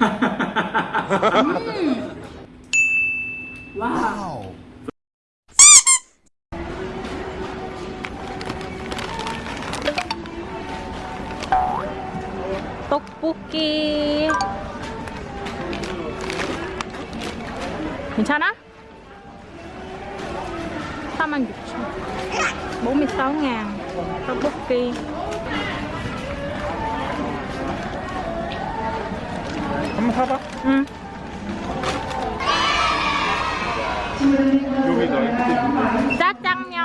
음. 와. 떡볶이. 괜찮아? 46,000 46 ngàn 떡볶이 한번 사봐. 응 여기 짜장면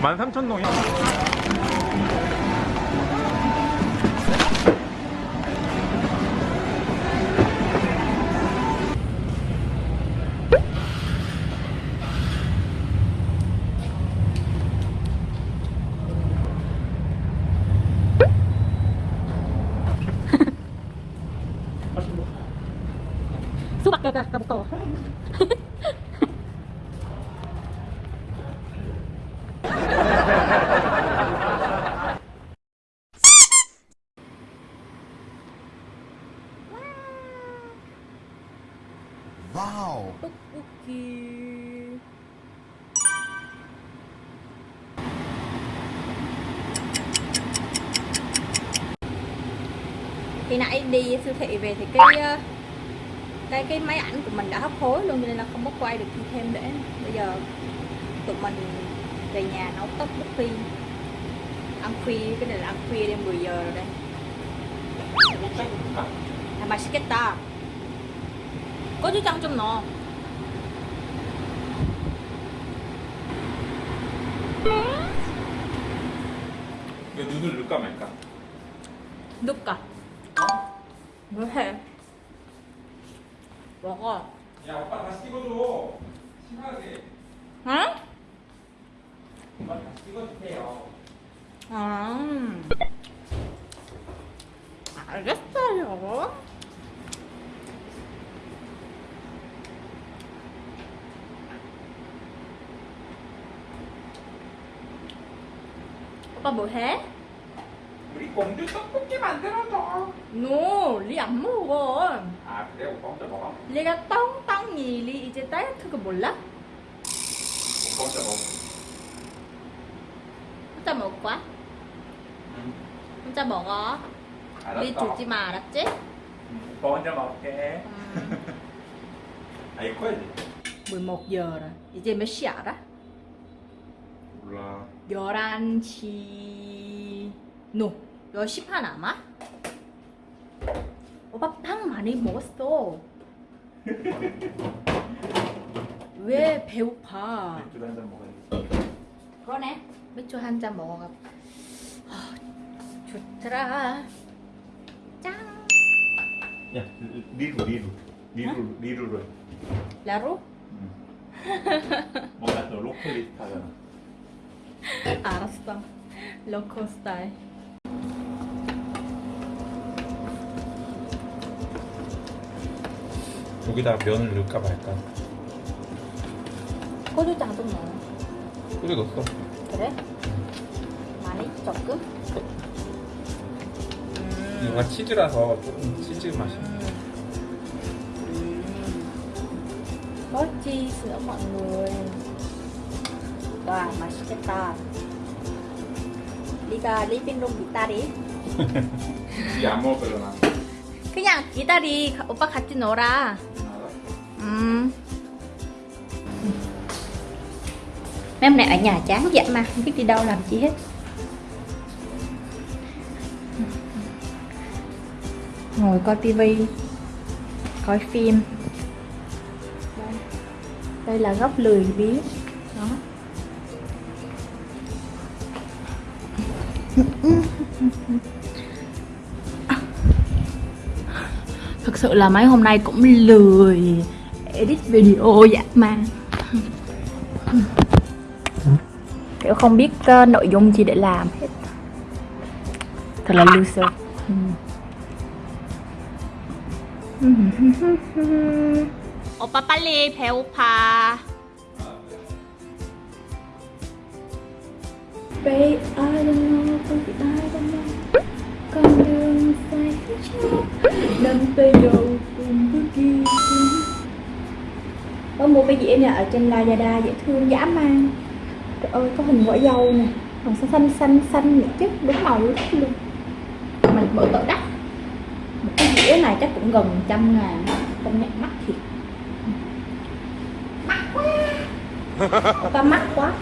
13,000동이야. 수박 가가 가부터 와우. 떡볶이 khi nãy đi siêu thị về thì cái ờ, cái cái máy ảnh của mình đã hấp hối luôn cho nên là không có quay được thêm để bây giờ tụi mình về nhà nấu tteokbokki ăn khuya cái này là ăn khuya đêm 10 giờ rồi đây 아 맛있겠다 고추장 좀 넣어 이거 눈을 넣을까 말까? 넣을까? 뭐해? 먹어 야, 오빠 다시 찍어줘. 심하게. 응? 오빠 다시 찍어주세요. 아, 알겠어요. 오빠 뭐 해? 우리 공주 떡볶이 만들어줘. No, 리 안 먹어. 아, 그래? 오빠 혼자 먹어? 리가 똥똥이 리 이제 다이어트 거 몰라? 오빠 혼자 먹어. 혼자 먹을 거야? 응. 혼자 먹어. 알았어. 리 주지 마, 알았지? 응, 오빠 혼자 먹을게. 음. 아이, 커야지. 11 giờ rồi. 이제 몇 시야 알아? 몰라. 11시 no 10시 반 아마? 오빠 빵 많이 먹었어 왜 배고파 맥주 한잔 먹어야지. 그러네 맥주 한 잔 먹어가 아, 좋더라 짱 야, 리루, 리루. 리루, 리루로 해. 라로? 응. 뭔가 또 로컬 리스트 하잖아. 알았어 로컬 스타일 여기다가 면을 넣을까 말까? 고추장 좀 넣어 끓여 넣었어. 그래? 많이? 조금? 음. 이거 치즈라서 조금 치즈 맛이. có cheese nữa mọi người Wow, 맛있겠다 리가 리빙 룸 기다리 이안 먹을 거잖아. 그냥 기다리 오빠 같이 놀아 음. Mấy hôm nay ở nhà chán dã mà Không biết đi đâu làm chi hết Ngồi coi tivi Coi phim Đây, Đây là góc lười biếng Đó Thực sự là mấy hôm nay cũng lười edit video dã man Kiểu không biết uh, nội dung gì để làm hết Thật là loser 오빠 빨리 배고파 Babe, I don't know, tay dầu cùng với kia có mua cái dĩa nè ở trên Lazada dễ thương, dã man. Trời ơi, có hình quả dâu nè còn xanh xanh xanh xanh nữa chứ, đúng màu luôn luôn. Mình mở tội đắt. Một cái dĩa này chắc cũng gần trăm ngàn không nhận mắt thiệt. Mắc quá. Ta mắc quá.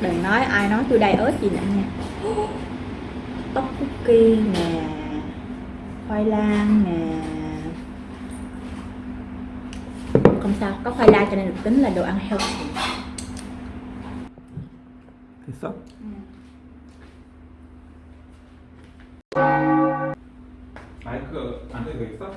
đừng nói ai nói tôi đầy ớt gì nữa nha. Tóc cookie nè khoai lang nè. Không sao có khoai lang cho nên được tính là đồ ăn healthy. Thì sao Hãy subscribe cho kênh Ghiền không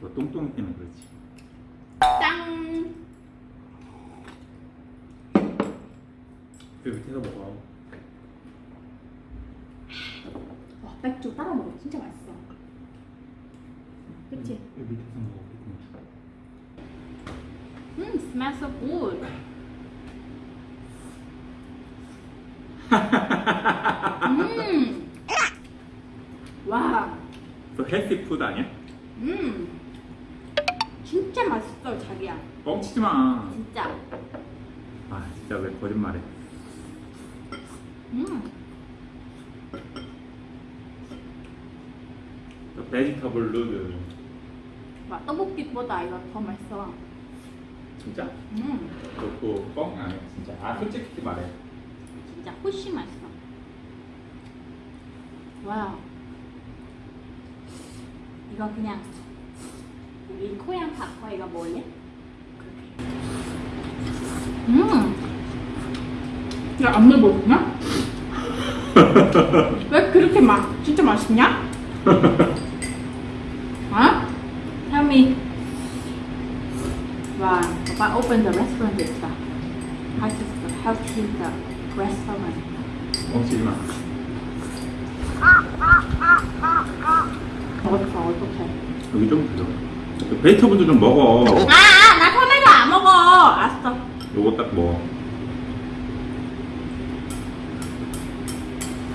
뭐 똥똥이 때문에 그렇지. 짠! 그 밑에서 먹어. 와, 맥주 따라 먹어 진짜 맛있어. 그치? 그 밑에서 먹어. 음, smells so good. 음. 와, 너 healthy food 아니야? 음. 진짜 맛있어, 자기야. 뻥치지 마. 진짜. 아 진짜 왜 거짓말해? 음. 너 vegetable noodle. 와, 떡볶이보다 이거 더 맛있어. 진짜? 음, 그거 뻥 아니야 진짜. 아 솔직히 말해. 진짜 훨씬 맛있어. 와. 이거 그냥 우리 코양 닭과 이거 뭐냐? 음. 야, 안 먹었냐? 왜 그렇게 맛 진짜 맛있냐? 어? Tell me. Wow, Papa opened the restaurant this stuff. How to how to the restaurant. 뻥치지 마. 어떡해, 어떡해. 여기 좀. 그 베지터블도 좀 먹어. 아, 아, 나 토마토 안 먹어. 알았어. 요거 딱 먹어.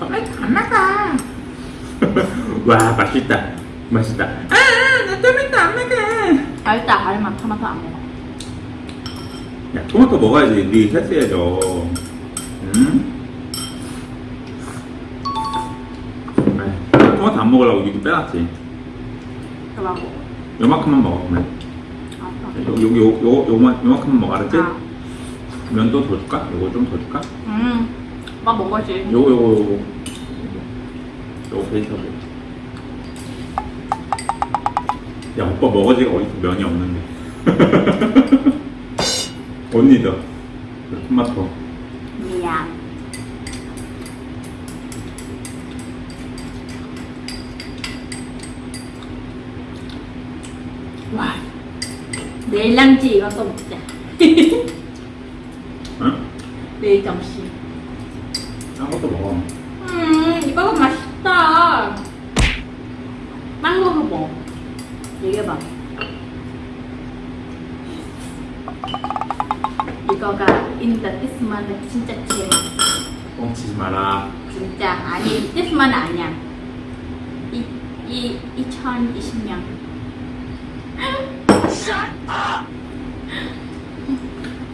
토마토 안 먹어. 와 맛있다. 맛있다. 아나 토마토 안 먹어. 알다, 알만 토마토 안 먹어. 야 토마토 먹어야지. 네 헬스해져. 응? 토마토 안 먹으려고 이거 빼놨지. 그만 먹어. 요만큼만 먹어. 그러면. 알았어. 여기 요, 요, 요만, 요만큼만 먹어. 알았지? 아. 면도 더 줄까? 요거 좀 더 줄까? 음, 막 먹어야지. 요거 요거 요거 요거 베이터블 야 오빠 머거지가 어디서 면이 없는데 언니도 토마토 미안. 와, 내일 랑지 이거 또 먹자. 응? 내일 점심. 딴 것도 먹어 음, 이거가 맛있다. 빵 먹어 뭐. 얘기해봐. 이거가 in the this month는 진짜 제일 맛있어. 뻥치지 마라 진짜 아니 this month 아니야. 이, 이 2020년.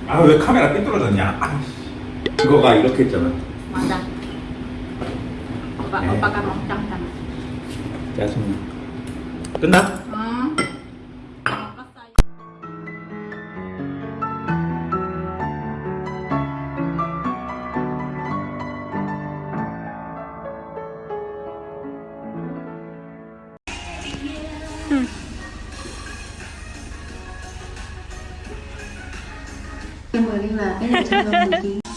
아 왜 카메라 삐뚤어졌냐 아, 그거가 이렇게 했잖아 맞아. 오빠, 네. 오빠가 먹잖아. 짜증나 끝나? 응. 给我拎来二十条的